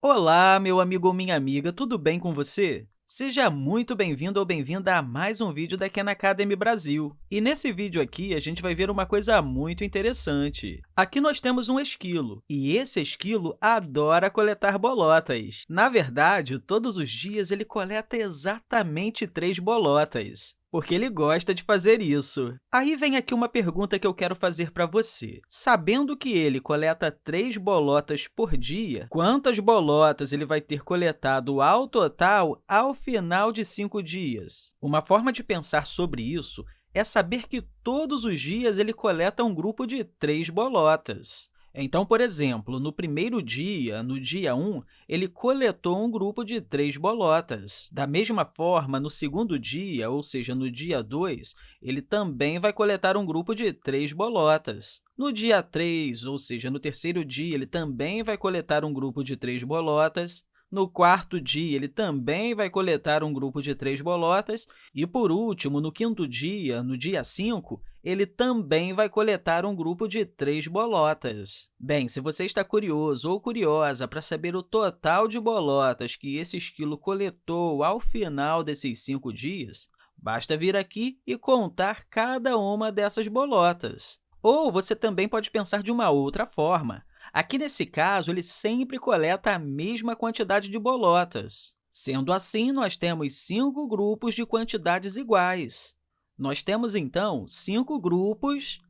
Olá, meu amigo ou minha amiga, tudo bem com você? Seja muito bem-vindo ou bem-vinda a mais um vídeo da Khan Academy Brasil. E nesse vídeo aqui, a gente vai ver uma coisa muito interessante. Aqui nós temos um esquilo, e esse esquilo adora coletar bolotas. Na verdade, todos os dias ele coleta exatamente três bolotas porque ele gosta de fazer isso. Aí vem aqui uma pergunta que eu quero fazer para você. Sabendo que ele coleta três bolotas por dia, quantas bolotas ele vai ter coletado ao total ao final de cinco dias? Uma forma de pensar sobre isso é saber que todos os dias ele coleta um grupo de três bolotas. Então, por exemplo, no primeiro dia, no dia 1, ele coletou um grupo de três bolotas. Da mesma forma, no segundo dia, ou seja, no dia 2, ele também vai coletar um grupo de três bolotas. No dia 3, ou seja, no terceiro dia, ele também vai coletar um grupo de três bolotas. No quarto dia, ele também vai coletar um grupo de três bolotas. E, por último, no quinto dia, no dia 5, ele também vai coletar um grupo de três bolotas. Bem, se você está curioso ou curiosa para saber o total de bolotas que esse esquilo coletou ao final desses cinco dias, basta vir aqui e contar cada uma dessas bolotas. Ou você também pode pensar de uma outra forma. Aqui, nesse caso, ele sempre coleta a mesma quantidade de bolotas. Sendo assim, nós temos cinco grupos de quantidades iguais. Nós temos, então, cinco grupos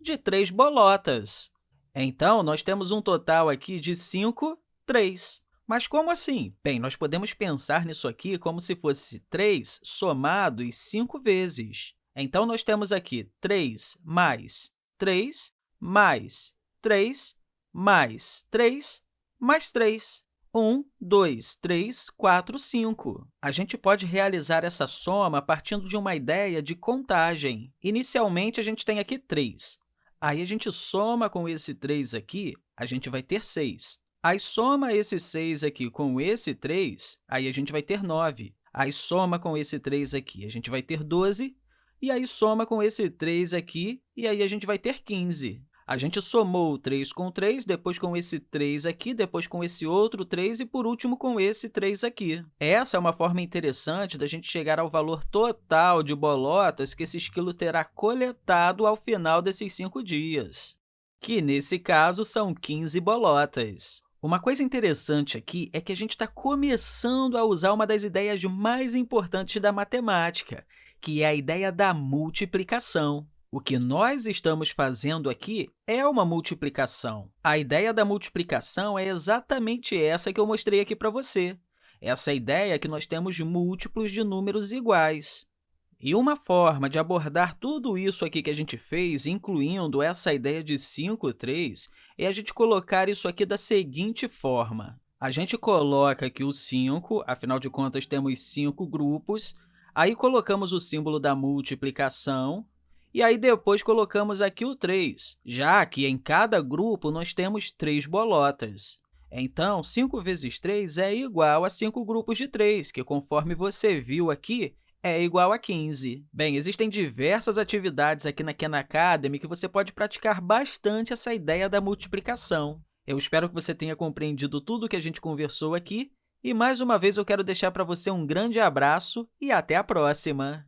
de três bolotas. Então, nós temos um total aqui de 5, 3. Mas como assim? Bem, nós podemos pensar nisso aqui como se fosse 3 somados 5 vezes. Então, nós temos aqui 3 mais 3 mais 3 mais 3, mais 3. 1, 2, 3, 4, 5. A gente pode realizar essa soma partindo de uma ideia de contagem. Inicialmente, a gente tem aqui 3. Aí, a gente soma com esse 3 aqui, a gente vai ter 6. Aí, soma esse 6 aqui com esse 3, aí a gente vai ter 9. Aí, soma com esse 3 aqui, a gente vai ter 12. E aí, soma com esse 3 aqui, e aí a gente vai ter 15. A gente somou 3 com 3, depois com esse 3 aqui, depois com esse outro 3 e, por último, com esse 3 aqui. Essa é uma forma interessante da gente chegar ao valor total de bolotas que esse esquilo terá coletado ao final desses cinco dias, que, nesse caso, são 15 bolotas. Uma coisa interessante aqui é que a gente está começando a usar uma das ideias mais importantes da matemática, que é a ideia da multiplicação. O que nós estamos fazendo aqui é uma multiplicação. A ideia da multiplicação é exatamente essa que eu mostrei aqui para você. Essa ideia é que nós temos múltiplos de números iguais. E uma forma de abordar tudo isso aqui que a gente fez, incluindo essa ideia de 5, 3, é a gente colocar isso aqui da seguinte forma. A gente coloca aqui o 5, afinal de contas, temos cinco grupos, aí colocamos o símbolo da multiplicação, e aí, depois, colocamos aqui o 3, já que em cada grupo nós temos três bolotas. Então, 5 vezes 3 é igual a 5 grupos de 3, que, conforme você viu aqui, é igual a 15. Bem, existem diversas atividades aqui na Khan Academy que você pode praticar bastante essa ideia da multiplicação. Eu espero que você tenha compreendido tudo o que a gente conversou aqui e, mais uma vez, eu quero deixar para você um grande abraço e até a próxima!